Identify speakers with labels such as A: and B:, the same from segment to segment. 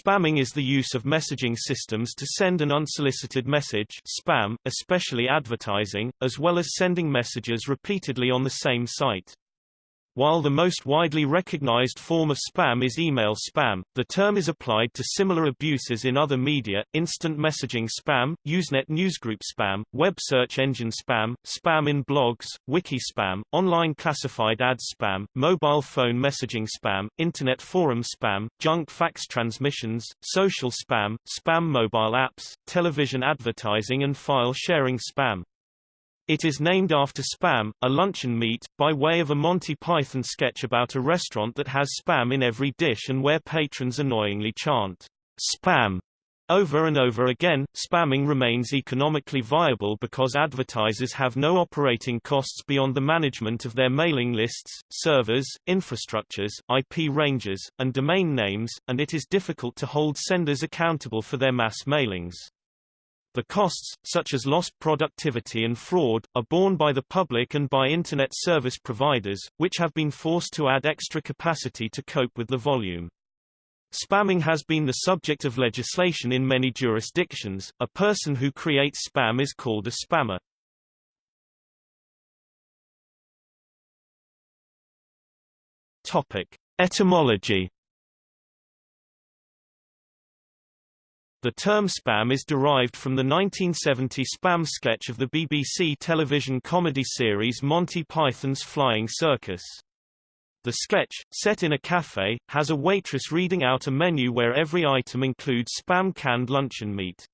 A: Spamming is the use of messaging systems to send an unsolicited message spam, especially advertising, as well as sending messages repeatedly on the same site. While the most widely recognized form of spam is email spam, the term is applied to similar abuses in other media, instant messaging spam, Usenet newsgroup spam, web search engine spam, spam in blogs, wiki spam, online classified ads spam, mobile phone messaging spam, internet forum spam, junk fax transmissions, social spam, spam mobile apps, television advertising and file sharing spam. It is named after Spam, a luncheon meat, by way of a Monty Python sketch about a restaurant that has spam in every dish and where patrons annoyingly chant, Spam, over and over again, spamming remains economically viable because advertisers have no operating costs beyond the management of their mailing lists, servers, infrastructures, IP ranges, and domain names, and it is difficult to hold senders accountable for their mass mailings. The costs, such as lost productivity and fraud, are borne by the public and by Internet service providers, which have been forced to add extra capacity to cope with the volume. Spamming has been the subject of legislation in many jurisdictions. A person who creates spam is called a spammer. Topic: Etymology The term spam is derived from the 1970 spam sketch of the BBC television comedy series Monty Python's Flying Circus. The sketch, set in a cafe, has a waitress reading out a menu where every item includes spam canned luncheon meat.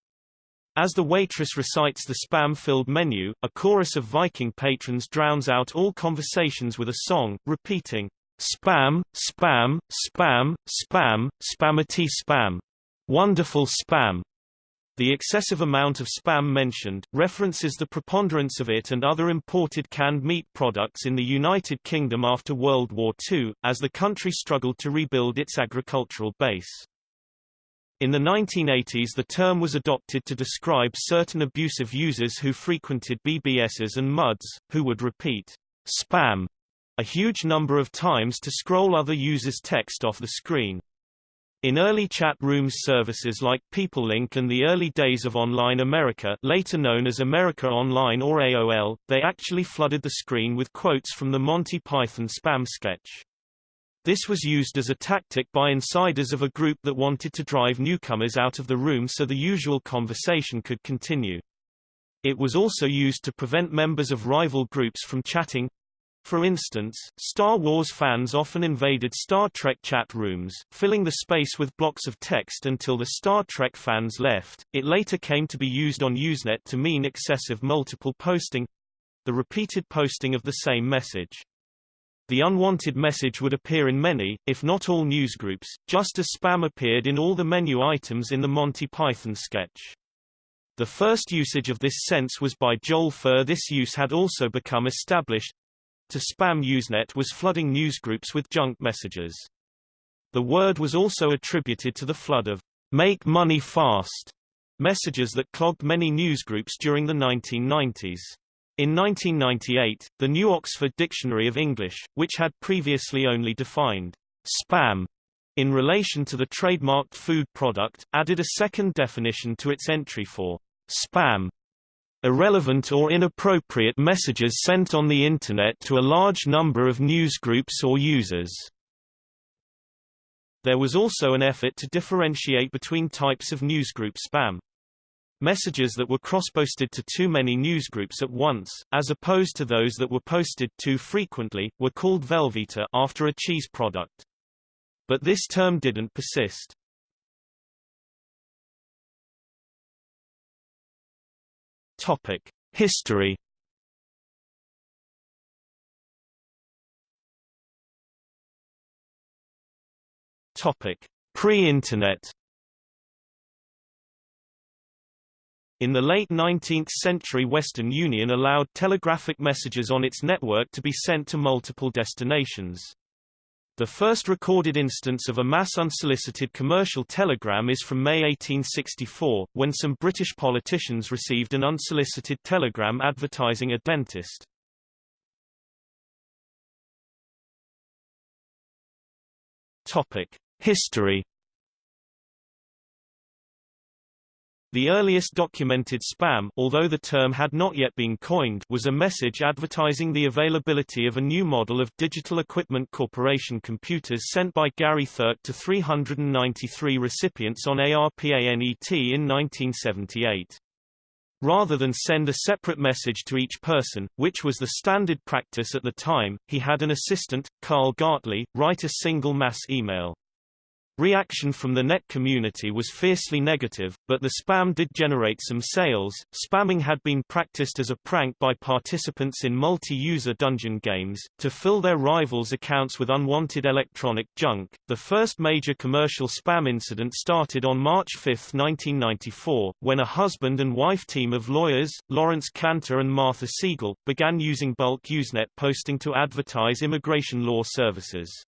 A: As the waitress recites the spam-filled menu, a chorus of Viking patrons drowns out all conversations with a song, repeating, Spam, spam, spam, spam, spamity spam. Wonderful spam. The excessive amount of spam mentioned, references the preponderance of it and other imported canned meat products in the United Kingdom after World War II, as the country struggled to rebuild its agricultural base. In the 1980s the term was adopted to describe certain abusive users who frequented BBSs and MUDs, who would repeat, spam, a huge number of times to scroll other users' text off the screen. In early chat rooms services like PeopleLink and the early days of Online America later known as America Online or AOL, they actually flooded the screen with quotes from the Monty Python spam sketch. This was used as a tactic by insiders of a group that wanted to drive newcomers out of the room so the usual conversation could continue. It was also used to prevent members of rival groups from chatting, for instance, Star Wars fans often invaded Star Trek chat rooms, filling the space with blocks of text until the Star Trek fans left. It later came to be used on Usenet to mean excessive multiple posting the repeated posting of the same message. The unwanted message would appear in many, if not all newsgroups, just as spam appeared in all the menu items in the Monty Python sketch. The first usage of this sense was by Joel Furr. This use had also become established, to spam Usenet was flooding newsgroups with junk messages. The word was also attributed to the flood of make money fast messages that clogged many newsgroups during the 1990s. In 1998, the New Oxford Dictionary of English, which had previously only defined spam in relation to the trademarked food product, added a second definition to its entry for spam irrelevant or inappropriate messages sent on the Internet to a large number of newsgroups or users. There was also an effort to differentiate between types of newsgroup spam. Messages that were cross-posted to too many newsgroups at once, as opposed to those that were posted too frequently, were called Velveeta after a cheese product. But this term didn't persist. Topic: History. Topic: Pre-internet. In the late 19th century Western Union allowed telegraphic messages on its network to be sent to multiple destinations. The first recorded instance of a mass unsolicited commercial telegram is from May 1864, when some British politicians received an unsolicited telegram advertising a dentist. Topic: History The earliest documented spam although the term had not yet been coined was a message advertising the availability of a new model of Digital Equipment Corporation computers sent by Gary Thuerk to 393 recipients on ARPANET in 1978. Rather than send a separate message to each person, which was the standard practice at the time, he had an assistant, Carl Gartley, write a single mass email. Reaction from the net community was fiercely negative, but the spam did generate some sales. Spamming had been practiced as a prank by participants in multi-user dungeon games to fill their rivals' accounts with unwanted electronic junk. The first major commercial spam incident started on March 5, 1994, when a husband and wife team of lawyers, Laurence Canter and Martha Siegel, began using bulk Usenet posting to advertise immigration law services.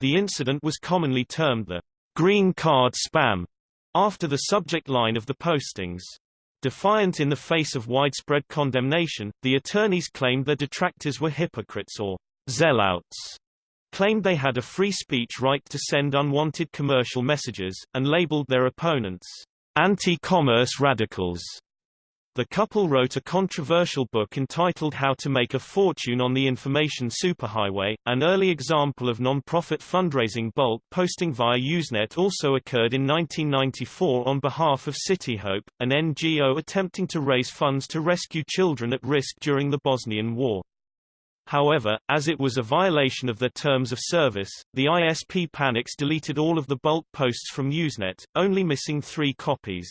A: The incident was commonly termed the green card spam, after the subject line of the postings. Defiant in the face of widespread condemnation, the attorneys claimed their detractors were hypocrites or zealots, claimed they had a free speech right to send unwanted commercial messages, and labeled their opponents anti-commerce radicals. The couple wrote a controversial book entitled How to Make a Fortune on the Information Superhighway. An early example of non-profit fundraising bulk posting via Usenet also occurred in 1994 on behalf of CityHope, an NGO attempting to raise funds to rescue children at risk during the Bosnian War. However, as it was a violation of their terms of service, the ISP Panix deleted all of the bulk posts from Usenet, only missing three copies.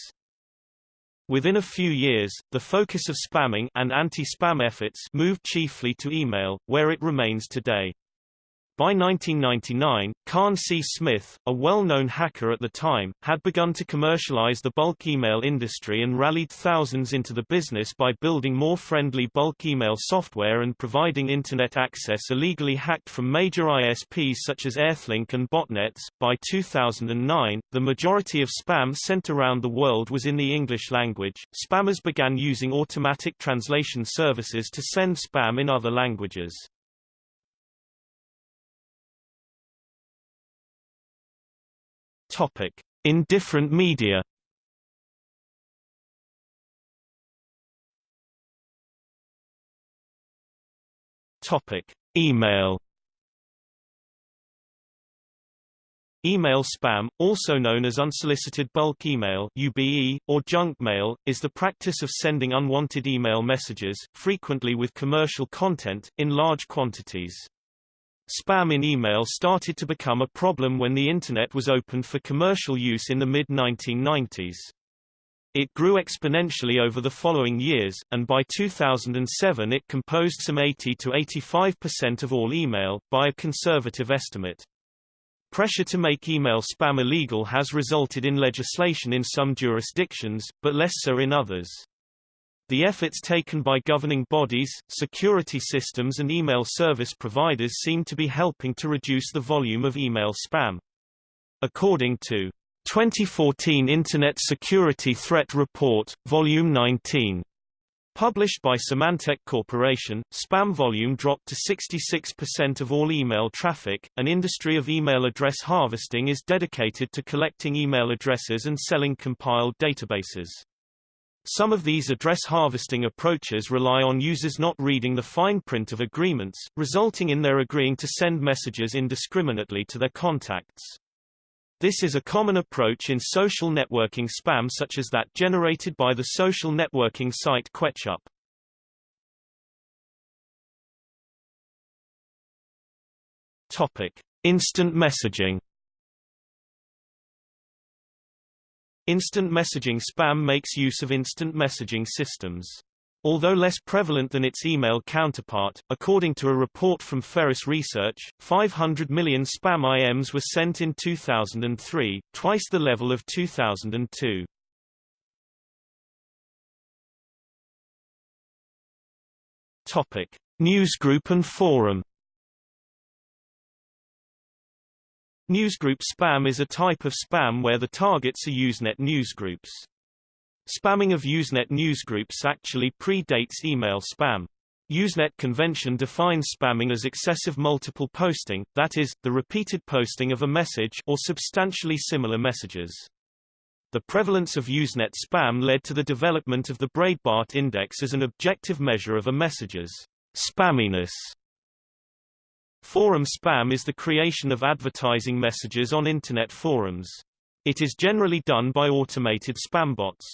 A: Within a few years, the focus of spamming and anti-spam efforts moved chiefly to email, where it remains today. By 1999, Khan C. Smith, a well-known hacker at the time, had begun to commercialize the bulk email industry and rallied thousands into the business by building more friendly bulk email software and providing Internet access illegally hacked from major ISPs such as Earthlink and botnets. By 2009, the majority of spam sent around the world was in the English language. Spammers began using automatic translation services to send spam in other languages. Topic: In different media. Topic: Email. Email spam, also known as unsolicited bulk email UBE, or junk mail, is the practice of sending unwanted email messages, frequently with commercial content, in large quantities. Spam in email started to become a problem when the Internet was opened for commercial use in the mid-1990s. It grew exponentially over the following years, and by 2007 it composed some 80 to 85% of all email, by a conservative estimate. Pressure to make email spam illegal has resulted in legislation in some jurisdictions, but less so in others. The efforts taken by governing bodies, security systems and email service providers seem to be helping to reduce the volume of email spam. According to 2014 Internet Security Threat Report, Volume 19, Published by Symantec Corporation, spam volume dropped to 66% of all email traffic. An industry of email address harvesting is dedicated to collecting email addresses and selling compiled databases. Some of these address harvesting approaches rely on users not reading the fine print of agreements, resulting in their agreeing to send messages indiscriminately to their contacts. This is a common approach in social networking spam such as that generated by the social networking site Quechup. Topic: Instant messaging Instant messaging spam makes use of instant messaging systems. Although less prevalent than its email counterpart, according to a report from Ferris Research, 500 million spam IMs were sent in 2003, twice the level of 2002. Topic: Newsgroup and forum Newsgroup spam is a type of spam where the targets are Usenet newsgroups. Spamming of Usenet newsgroups actually predates email spam. Usenet convention defines spamming as excessive multiple posting, that is, the repeated posting of a message or substantially similar messages. The prevalence of Usenet spam led to the development of the Breidbart Index as an objective measure of a message's spamminess. Forum spam is the creation of advertising messages on Internet forums. It is generally done by automated spam bots.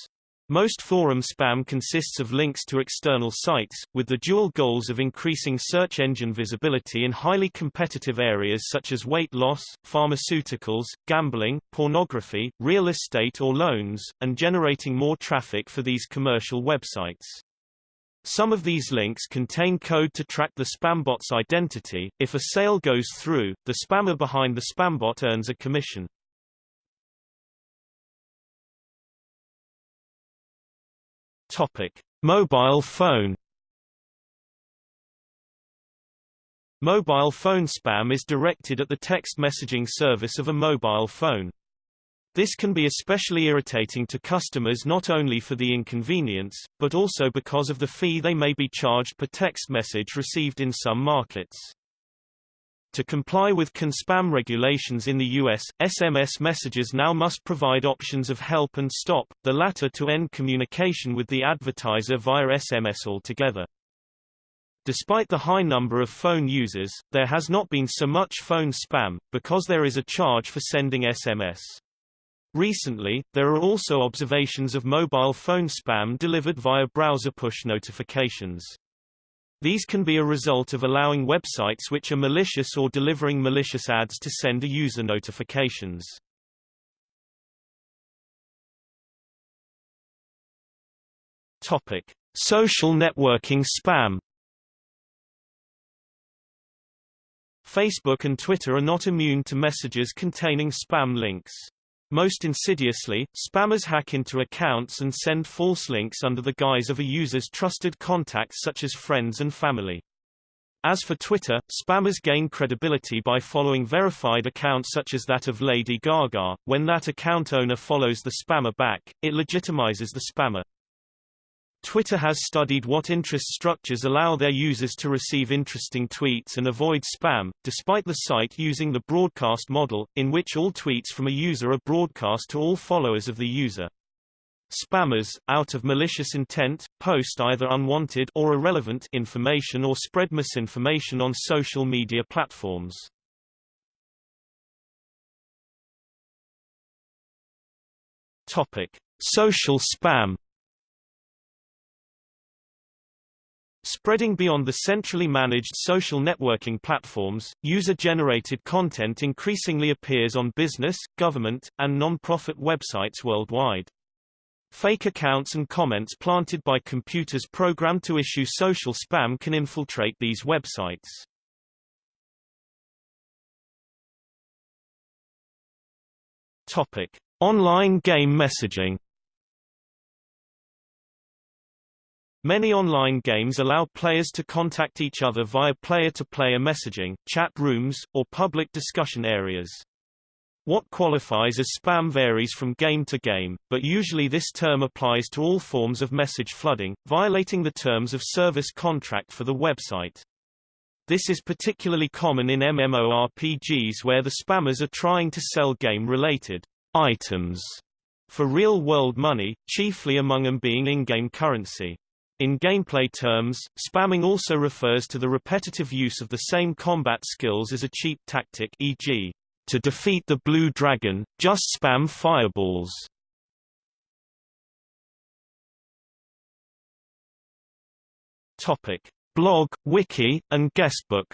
A: Most forum spam consists of links to external sites, with the dual goals of increasing search engine visibility in highly competitive areas such as weight loss, pharmaceuticals, gambling, pornography, real estate or loans, and generating more traffic for these commercial websites. Some of these links contain code to track the spambot's identity. If a sale goes through, the spammer behind the spambot earns a commission. Topic: Mobile phone. Mobile phone spam is directed at the text messaging service of a mobile phone. This can be especially irritating to customers not only for the inconvenience, but also because of the fee they may be charged per text message received in some markets. To comply with CAN-SPAM regulations in the U.S., SMS messages now must provide options of help and stop, the latter to end communication with the advertiser via SMS altogether. Despite the high number of phone users, there has not been so much phone spam, because there is a charge for sending SMS. Recently, there are also observations of mobile phone spam delivered via browser push notifications. These can be a result of allowing websites which are malicious or delivering malicious ads to send a user notifications. Topic: Social networking spam. Facebook and Twitter are not immune to messages containing spam links. Most insidiously, spammers hack into accounts and send false links under the guise of a user's trusted contacts such as friends and family. As for Twitter, spammers gain credibility by following verified accounts such as that of Lady Gaga. When that account owner follows the spammer back, it legitimizes the spammer. Twitter has studied what interest structures allow their users to receive interesting tweets and avoid spam, despite the site using the broadcast model, in which all tweets from a user are broadcast to all followers of the user. Spammers, out of malicious intent, post either unwanted or irrelevant information or spread misinformation on social media platforms. Topic: Social spam Spreading beyond the centrally managed social networking platforms, user-generated content increasingly appears on business, government, and non-profit websites worldwide. Fake accounts and comments planted by computers programmed to issue social spam can infiltrate these websites. Topic: Online game messaging Many online games allow players to contact each other via player-to-player messaging, chat rooms, or public discussion areas. What qualifies as spam varies from game to game, but usually this term applies to all forms of message flooding, violating the terms of service contract for the website. This is particularly common in MMORPGs where the spammers are trying to sell game-related items for real-world money, chiefly among them being in-game currency. In gameplay terms, spamming also refers to the repetitive use of the same combat skills as a cheap tactic e.g., to defeat the blue dragon, just spam fireballs. Topic: Blog, wiki, and guestbook.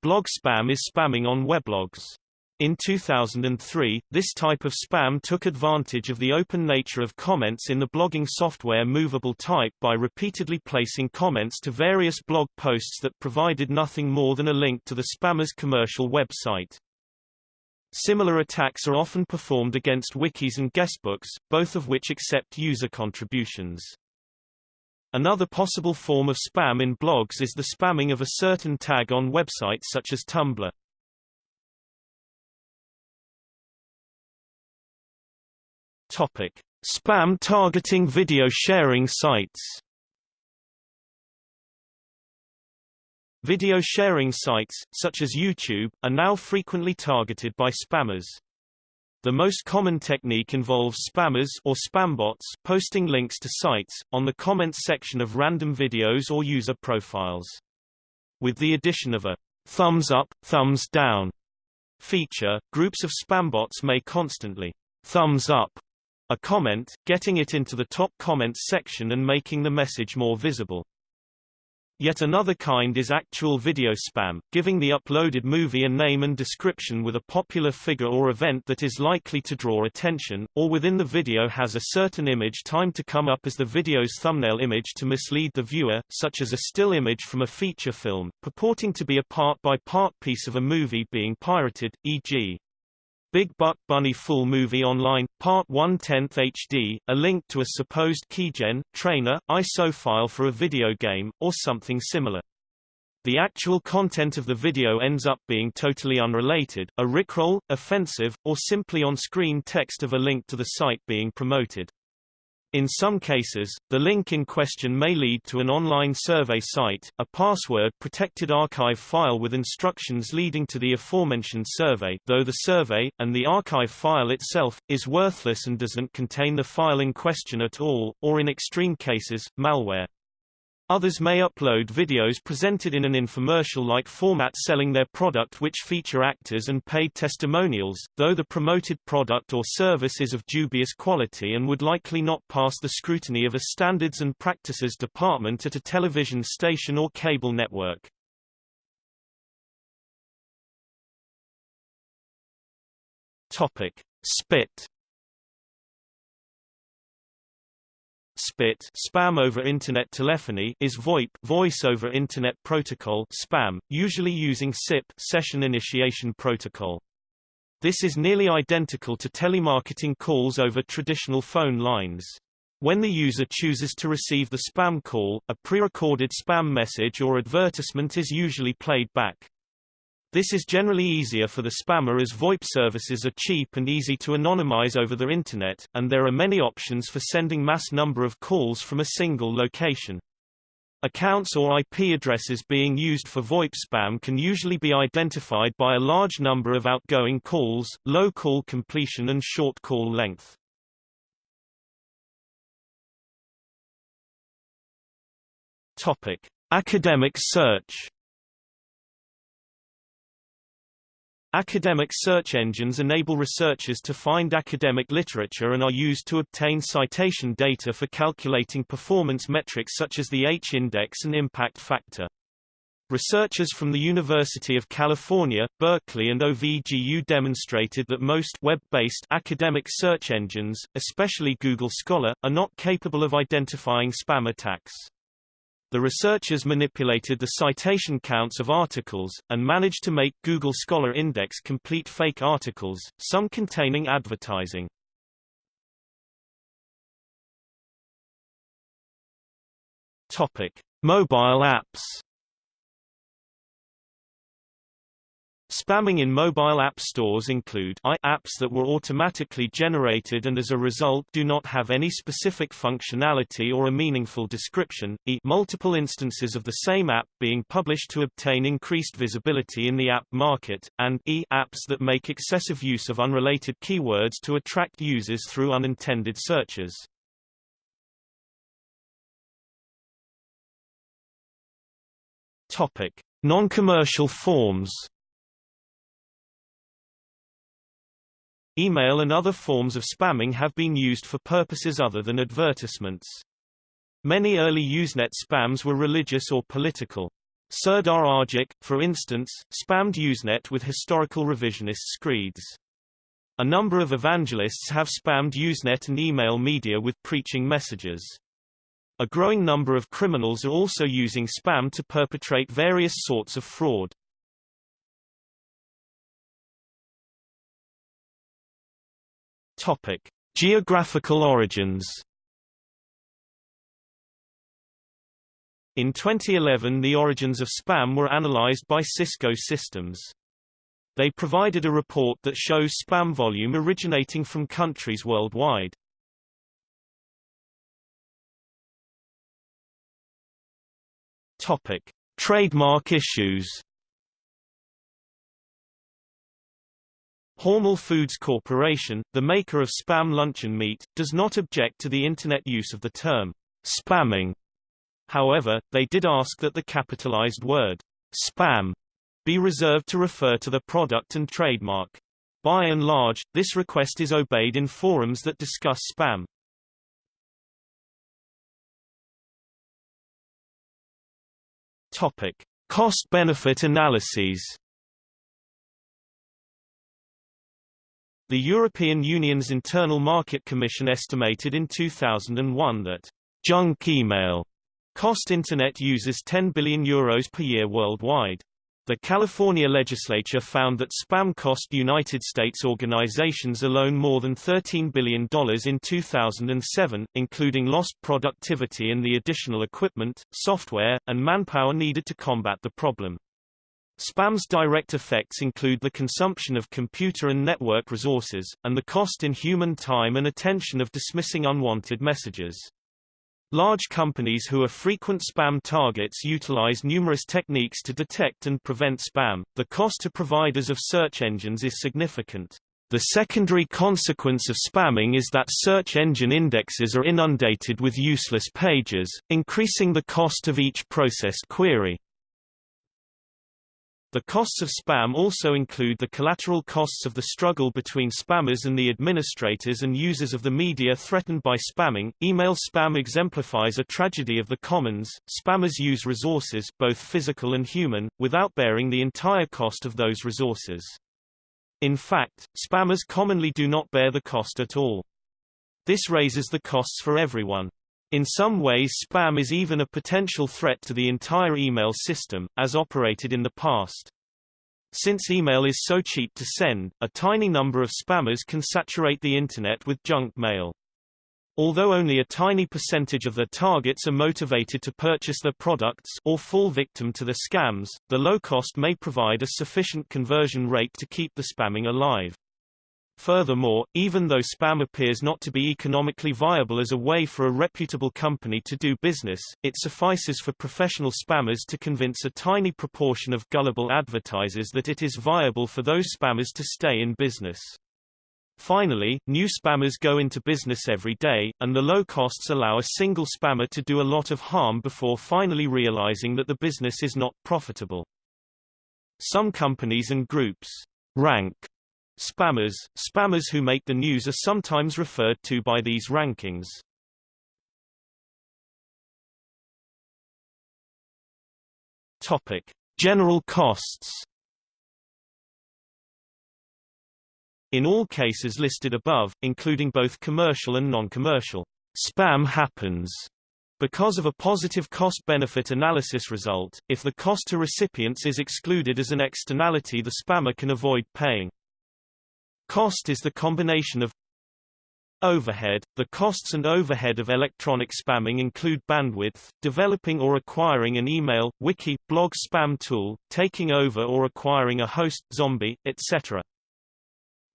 A: Blog spam is spamming on weblogs. In 2003, this type of spam took advantage of the open nature of comments in the blogging software Movable Type by repeatedly placing comments to various blog posts that provided nothing more than a link to the spammer's commercial website. Similar attacks are often performed against wikis and guestbooks, both of which accept user contributions. Another possible form of spam in blogs is the spamming of a certain tag on websites such as Tumblr. Topic: Spam targeting video sharing sites. Video sharing sites, such as YouTube, are now frequently targeted by spammers. The most common technique involves spammers or spambots posting links to sites, on the comments section of random videos or user profiles. With the addition of a thumbs up, thumbs down feature, groups of spambots may constantly thumbs up a comment, getting it into the top comments section and making the message more visible. Yet another kind is actual video spam, giving the uploaded movie a name and description with a popular figure or event that is likely to draw attention, or within the video has a certain image timed to come up as the video's thumbnail image to mislead the viewer, such as a still image from a feature film, purporting to be a part-by-part -part piece of a movie being pirated, e.g. Big Buck Bunny Full Movie Online, Part 1 10th HD, a link to a supposed keygen, trainer, ISO file for a video game, or something similar. The actual content of the video ends up being totally unrelated, a rickroll, offensive, or simply on-screen text of a link to the site being promoted. In some cases, the link in question may lead to an online survey site, a password-protected archive file with instructions leading to the aforementioned survey though the survey, and the archive file itself, is worthless and doesn't contain the file in question at all, or in extreme cases, malware. Others may upload videos presented in an infomercial-like format selling their product which feature actors and paid testimonials, though the promoted product or service is of dubious quality and would likely not pass the scrutiny of a Standards and Practices department at a television station or cable network. Topic. Spit SPIT spam over Internet telephony is VoIP voice over Internet protocol spam, usually using SIP session initiation protocol. This is nearly identical to telemarketing calls over traditional phone lines. When the user chooses to receive the spam call, a pre-recorded spam message or advertisement is usually played back. This is generally easier for the spammer as VoIP services are cheap and easy to anonymize over the Internet, and there are many options for sending mass number of calls from a single location. Accounts or IP addresses being used for VoIP spam can usually be identified by a large number of outgoing calls, low call completion and short call length. Topic: Academic search Academic search engines enable researchers to find academic literature and are used to obtain citation data for calculating performance metrics such as the H-index and impact factor. Researchers from the University of California, Berkeley and OVGU demonstrated that most web-based academic search engines, especially Google Scholar, are not capable of identifying spam attacks. The researchers manipulated the citation counts of articles, and managed to make Google Scholar index complete fake articles, some containing advertising. Topic: Mobile apps. Spamming in mobile app stores include I apps that were automatically generated and as a result do not have any specific functionality or a meaningful description, e multiple instances of the same app being published to obtain increased visibility in the app market, and e apps that make excessive use of unrelated keywords to attract users through unintended searches. Topic: Non-commercial forms Email and other forms of spamming have been used for purposes other than advertisements. Many early Usenet spams were religious or political. Serdar Argic, for instance, spammed Usenet with historical revisionist screeds. A number of evangelists have spammed Usenet and email media with preaching messages. A growing number of criminals are also using spam to perpetrate various sorts of fraud. Topic: Geographical origins. In 2011 the origins of spam were analyzed by Cisco Systems. They provided a report that shows spam volume originating from countries worldwide. Topic: Trademark issues Hormel Foods Corporation, the maker of Spam luncheon meat, does not object to the Internet use of the term spamming. However, they did ask that the capitalized word spam be reserved to refer to the product and trademark. By and large, this request is obeyed in forums that discuss spam. Topic: Cost-benefit analyses. The European Union's Internal Market Commission estimated in 2001 that junk email cost Internet users 10 billion euros per year worldwide. The California legislature found that spam cost United States organizations alone more than $13 billion in 2007, including lost productivity and the additional equipment, software, and manpower needed to combat the problem. Spam's direct effects include the consumption of computer and network resources, and the cost in human time and attention of dismissing unwanted messages. Large companies who are frequent spam targets utilize numerous techniques to detect and prevent spam. The cost to providers of search engines is significant. The secondary consequence of spamming is that search engine indexes are inundated with useless pages, increasing the cost of each processed query. The costs of spam also include the collateral costs of the struggle between spammers and the administrators and users of the media threatened by spamming. Email spam exemplifies a tragedy of the commons. Spammers use resources, both physical and human, without bearing the entire cost of those resources. In fact, spammers commonly do not bear the cost at all. This raises the costs for everyone. In some ways spam is even a potential threat to the entire email system, as operated in the past. Since email is so cheap to send, a tiny number of spammers can saturate the Internet with junk mail. Although only a tiny percentage of their targets are motivated to purchase their products or fall victim to the scams, the low cost may provide a sufficient conversion rate to keep the spamming alive. Furthermore, even though spam appears not to be economically viable as a way for a reputable company to do business, it suffices for professional spammers to convince a tiny proportion of gullible advertisers that it is viable for those spammers to stay in business. Finally, new spammers go into business every day, and the low costs allow a single spammer to do a lot of harm before finally realizing that the business is not profitable. Some companies and groups rank Spammers Spammers who make the news are sometimes referred to by these rankings. Topic: General costs. In all cases listed above, including both commercial and non-commercial, spam happens because of a positive cost-benefit analysis result, if the cost to recipients is excluded as an externality the spammer can avoid paying. Cost is the combination of Overhead – The costs and overhead of electronic spamming include bandwidth, developing or acquiring an email, wiki, blog spam tool, taking over or acquiring a host, zombie, etc.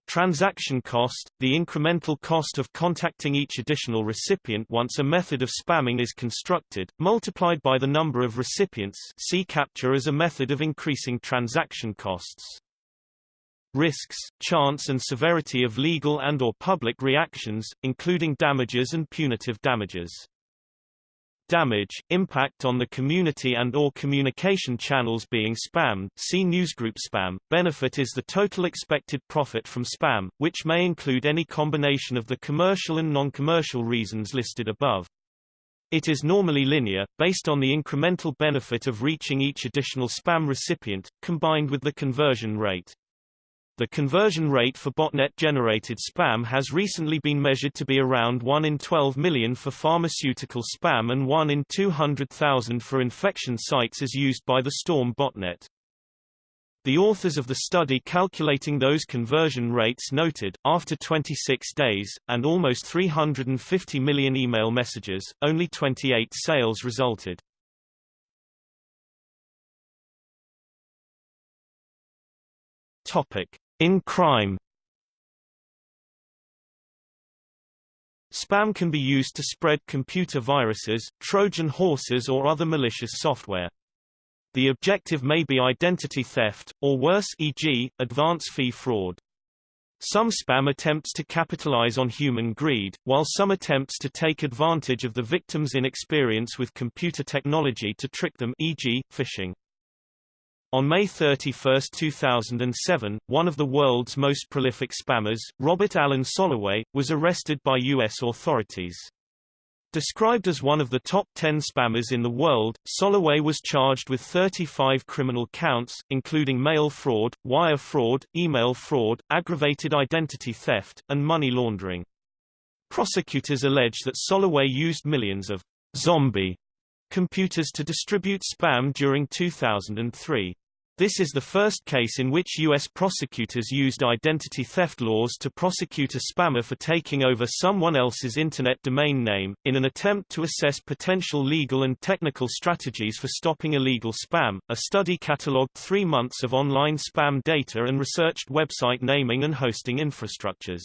A: Transaction cost – The incremental cost of contacting each additional recipient once a method of spamming is constructed, multiplied by the number of recipients see CAPTCHA as a method of increasing transaction costs risks, chance and severity of legal and or public reactions, including damages and punitive damages. Damage, impact on the community and or communication channels being spammed see newsgroup spam. Benefit is the total expected profit from spam, which may include any combination of the commercial and non-commercial reasons listed above. It is normally linear, based on the incremental benefit of reaching each additional spam recipient, combined with the conversion rate. The conversion rate for botnet-generated spam has recently been measured to be around 1 in 12 million for pharmaceutical spam and 1 in 200,000 for infection sites as used by the Storm botnet. The authors of the study calculating those conversion rates noted, after 26 days, and almost 350 million email messages, only 28 sales resulted. Topic. In crime Spam can be used to spread computer viruses, Trojan horses or other malicious software. The objective may be identity theft, or worse e.g., advance fee fraud. Some spam attempts to capitalize on human greed, while some attempts to take advantage of the victim's inexperience with computer technology to trick them e.g., phishing. On May 31, 2007, one of the world's most prolific spammers, Robert Allen Soloway, was arrested by U.S. authorities. Described as one of the top 10 spammers in the world, Soloway was charged with 35 criminal counts, including mail fraud, wire fraud, email fraud, aggravated identity theft, and money laundering. Prosecutors allege that Soloway used millions of zombie computers to distribute spam during 2003. This is the first case in which U.S. prosecutors used identity theft laws to prosecute a spammer for taking over someone else's Internet domain name, in an attempt to assess potential legal and technical strategies for stopping illegal spam. A study catalogued three months of online spam data and researched website naming and hosting infrastructures.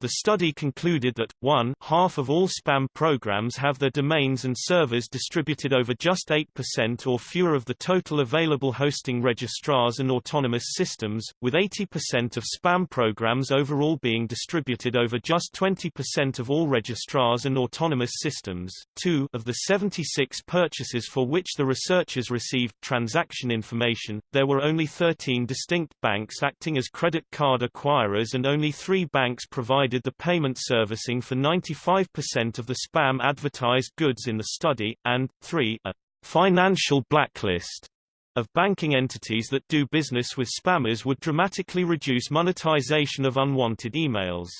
A: The study concluded that, 1 half of all spam programs have their domains and servers distributed over just 8% or fewer of the total available hosting registrars and autonomous systems, with 80% of spam programs overall being distributed over just 20% of all registrars and autonomous systems. 2 of the 76 purchases for which the researchers received transaction information, there were only 13 distinct banks acting as credit card acquirers and only three banks provided provided the payment servicing for 95% of the spam advertised goods in the study, and, 3 a financial blacklist of banking entities that do business with spammers would dramatically reduce monetization of unwanted emails.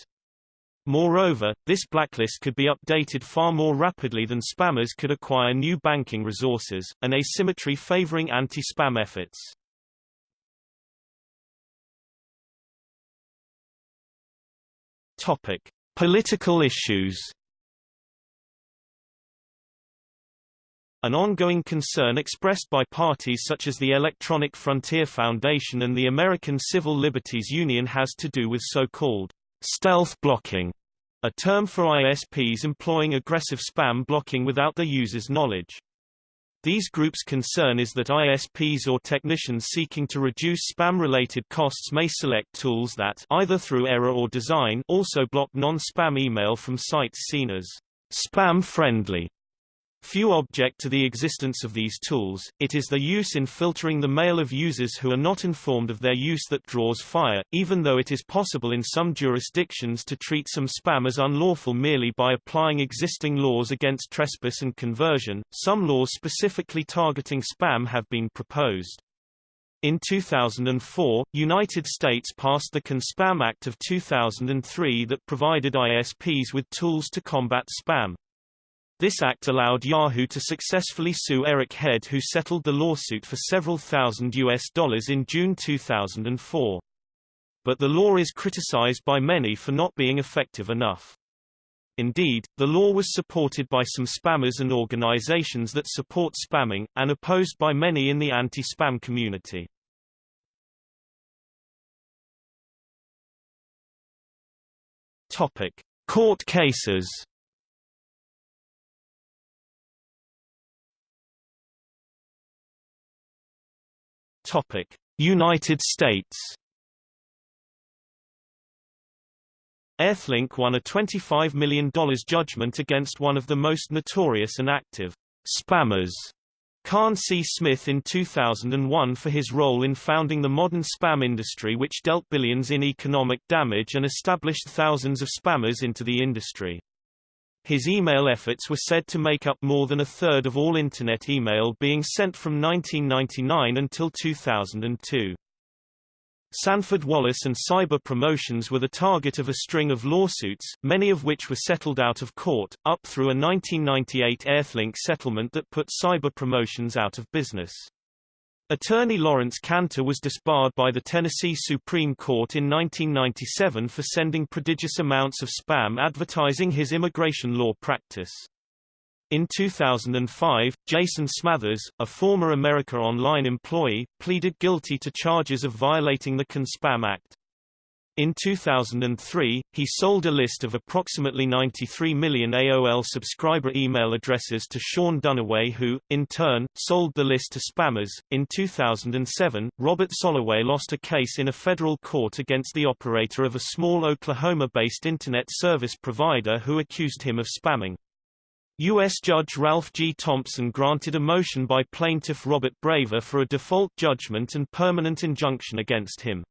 A: Moreover, this blacklist could be updated far more rapidly than spammers could acquire new banking resources, an asymmetry favoring anti-spam efforts. Topic: Political issues. An ongoing concern expressed by parties such as the Electronic Frontier Foundation and the American Civil Liberties Union has to do with so-called stealth blocking, a term for ISPs employing aggressive spam blocking without the user's knowledge. These groups' concern is that ISPs or technicians seeking to reduce spam-related costs may select tools that either through error or design also block non-spam email from sites seen as spam-friendly. Few object to the existence of these tools, it is their use in filtering the mail of users who are not informed of their use that draws fire, even though it is possible in some jurisdictions to treat some spam as unlawful merely by applying existing laws against trespass and conversion, some laws specifically targeting spam have been proposed. In 2004, United States passed the CAN-SPAM Act of 2003 that provided ISPs with tools to combat spam. This act allowed Yahoo to successfully sue Eric Head who settled the lawsuit for several thousand US dollars in June 2004. But the law is criticized by many for not being effective enough. Indeed, the law was supported by some spammers and organizations that support spamming, and opposed by many in the anti-spam community. Topic. Court cases Topic: United States. Earthlink won a $25 million judgment against one of the most notorious and active spammers, Khan C. Smith in 2001 for his role in founding the modern spam industry which dealt billions in economic damage and established thousands of spammers into the industry. His email efforts were said to make up more than a third of all Internet email being sent from 1999 until 2002. Sanford Wallace and Cyber Promotions were the target of a string of lawsuits, many of which were settled out of court, up through a 1998 Earthlink settlement that put Cyber Promotions out of business. Attorney Laurence Canter was disbarred by the Tennessee Supreme Court in 1997 for sending prodigious amounts of spam advertising his immigration law practice. In 2005, Jason Smathers, a former America Online employee, pleaded guilty to charges of violating the CAN-SPAM Act. In 2003, he sold a list of approximately 93 million AOL subscriber email addresses to Sean Dunaway who, in turn, sold the list to spammers. In 2007, Robert Soloway lost a case in a federal court against the operator of a small Oklahoma-based Internet service provider who accused him of spamming. U.S. Judge Ralph G. Thompson granted a motion by plaintiff Robert Braver for a default judgment and permanent injunction against him.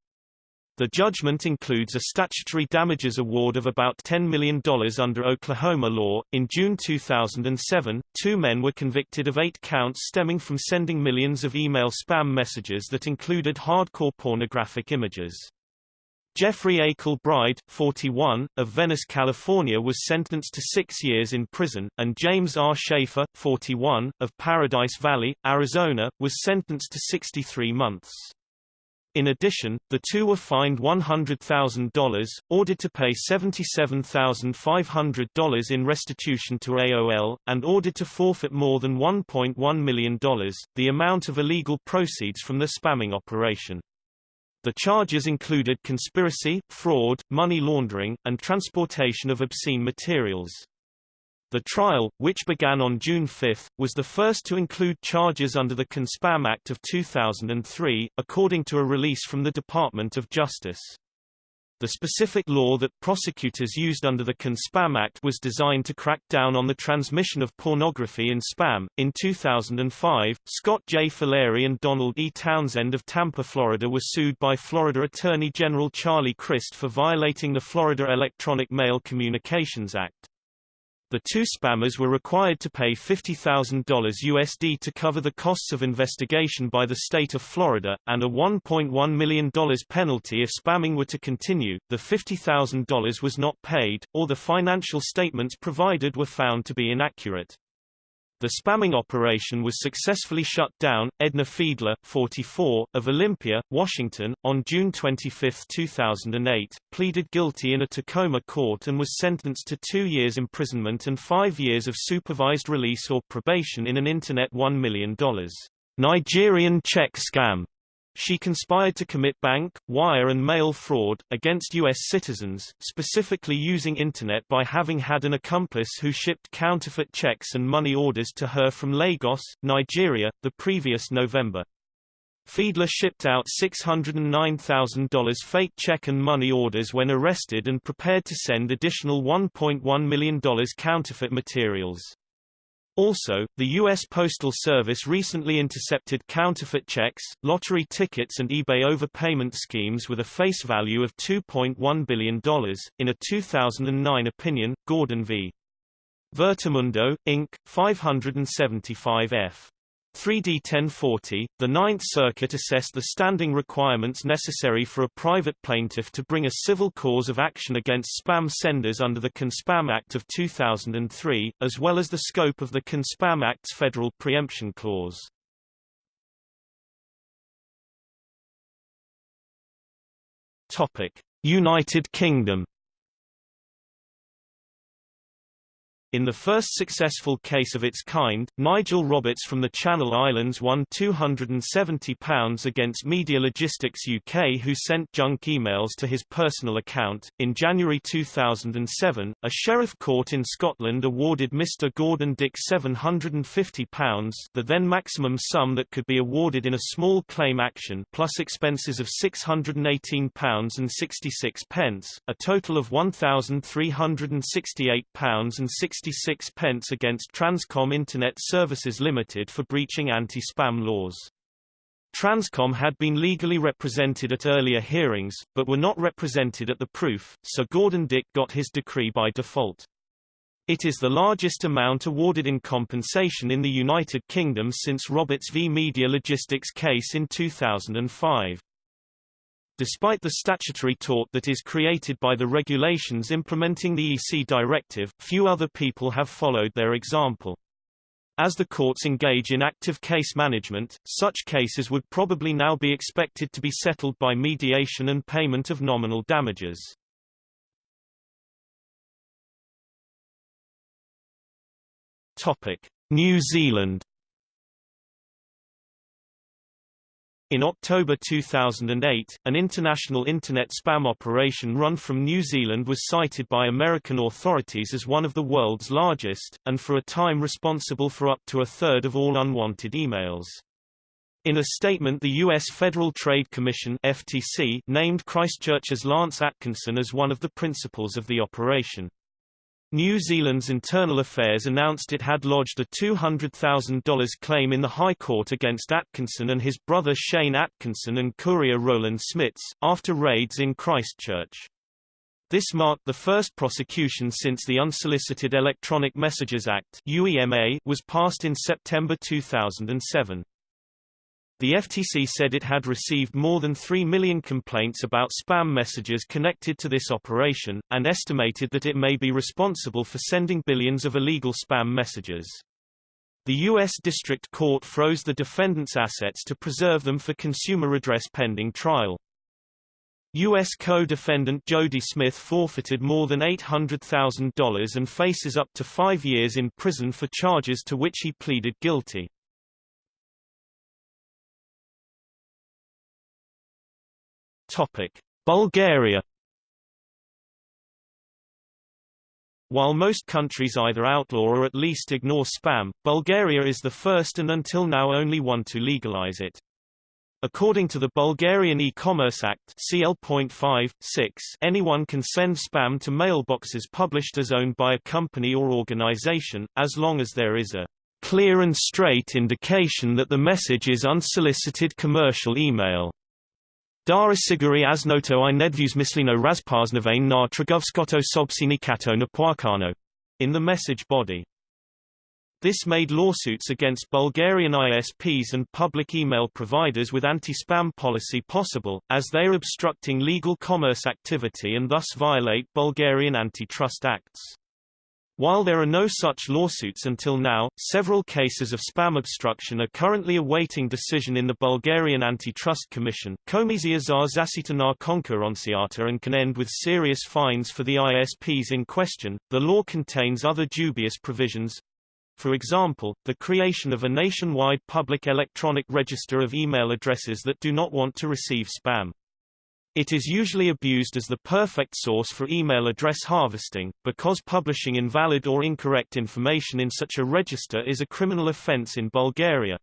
A: The judgment includes a statutory damages award of about $10 million under Oklahoma law. In June 2007, two men were convicted of eight counts stemming from sending millions of email spam messages that included hardcore pornographic images. Jeffrey A. Kilbride, 41, of Venice, California was sentenced to six years in prison, and James R. Schaefer, 41, of Paradise Valley, Arizona, was sentenced to 63 months. In addition, the two were fined $100,000, ordered to pay $77,500 in restitution to AOL, and ordered to forfeit more than $1.1 million, the amount of illegal proceeds from the spamming operation. The charges included conspiracy, fraud, money laundering, and transportation of obscene materials. The trial, which began on June 5, was the first to include charges under the CAN-SPAM Act of 2003, according to a release from the Department of Justice. The specific law that prosecutors used under the CAN-SPAM Act was designed to crack down on the transmission of pornography in spam. In 2005, Scott J. Filary and Donald E. Townsend of Tampa, Florida were sued by Florida Attorney General Charlie Crist for violating the Florida Electronic Mail Communications Act. The two spammers were required to pay $50,000 USD to cover the costs of investigation by the state of Florida, and a $1.1 million penalty if spamming were to continue. The $50,000 was not paid, or the financial statements provided were found to be inaccurate. The spamming operation was successfully shut down. Edna Fiedler, 44, of Olympia, Washington, on June 25, 2008, pleaded guilty in a Tacoma court and was sentenced to two years imprisonment and five years of supervised release or probation in an Internet $1 million Nigerian check scam she conspired to commit bank, wire and mail fraud, against U.S. citizens, specifically using Internet by having had an accomplice who shipped counterfeit checks and money orders to her from Lagos, Nigeria, the previous November. Fiedler shipped out $609,000 fake check and money orders when arrested and prepared to send additional $1.1 million counterfeit materials. Also, the U.S. Postal Service recently intercepted counterfeit checks, lottery tickets and eBay overpayment schemes with a face value of $2.1 billion. In a 2009 opinion, Gordon v. Virtumundo, Inc., 575 F. 3D 1040, the Ninth Circuit assessed the standing requirements necessary for a private plaintiff to bring a civil cause of action against spam senders under the CAN-SPAM Act of 2003, as well as the scope of the CAN-SPAM Act's federal preemption clause. Topic: United Kingdom In the first successful case of its kind, Nigel Roberts from the Channel Islands won £270 against Media Logistics UK, who sent junk emails to his personal account. In January 2007, a sheriff court in Scotland awarded Mr. Gordon Dick £750, the then maximum sum that could be awarded in a small claim action, plus expenses of £618.66, a total of £1,368.60 66 pence against Transcom Internet Services Limited for breaching anti-spam laws. Transcom had been legally represented at earlier hearings, but were not represented at the proof, so Gordon Dick got his decree by default. It is the largest amount awarded in compensation in the United Kingdom since Roberts v Media Logistics case in 2005. Despite the statutory tort that is created by the regulations implementing the EC directive, few other people have followed their example. As the courts engage in active case management, such cases would probably now be expected to be settled by mediation and payment of nominal damages. Topic: New Zealand In October 2008, an international Internet spam operation run from New Zealand was cited by American authorities as one of the world's largest, and for a time responsible for up to a third of all unwanted emails. In a statement the U.S. Federal Trade Commission FTC named Christchurch's Lance Atkinson as one of the principals of the operation. New Zealand's Internal Affairs announced it had lodged a $200,000 claim in the High Court against Atkinson and his brother Shane Atkinson and courier Roland Smits, after raids in Christchurch. This marked the first prosecution since the Unsolicited Electronic Messages Act was passed in September 2007. The FTC said it had received more than 3 million complaints about spam messages connected to this operation, and estimated that it may be responsible for sending billions of illegal spam messages. The U.S. District Court froze the defendant's assets to preserve them for consumer redress pending trial. U.S. co-defendant Jody Smith forfeited more than $800,000 and faces up to five years in prison for charges to which he pleaded guilty. Topic: Bulgaria While most countries either outlaw or at least ignore spam, Bulgaria is the first and until now only one to legalize it. According to the Bulgarian E-Commerce Act CL.5, 6, anyone can send spam to mailboxes published as owned by a company or organization, as long as there is a clear and straight indication that the message is unsolicited commercial email. Dara Siguri Asnoto i nedviews myslino razpaznavane na Tragovskoto sobsini kato na in the message body. This made lawsuits against Bulgarian ISPs and public email providers with anti-spam policy possible, as they are obstructing legal commerce activity and thus violate Bulgarian antitrust acts. While there are no such lawsuits until now, several cases of spam obstruction are currently awaiting decision in the Bulgarian Antitrust Commission. Komisia za zasita na konkurenciata and can end with serious fines for the ISPs in question. The law contains other dubious provisions. For example, the creation of a nationwide public electronic register of email addresses that do not want to receive spam. It is usually abused as the perfect source for email address harvesting, because publishing invalid or incorrect information in such a register is a criminal offense in Bulgaria.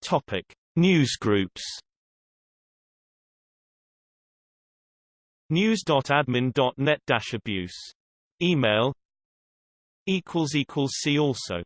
A: Topic: Newsgroups. News.admin.net abuse. Email equals equals see also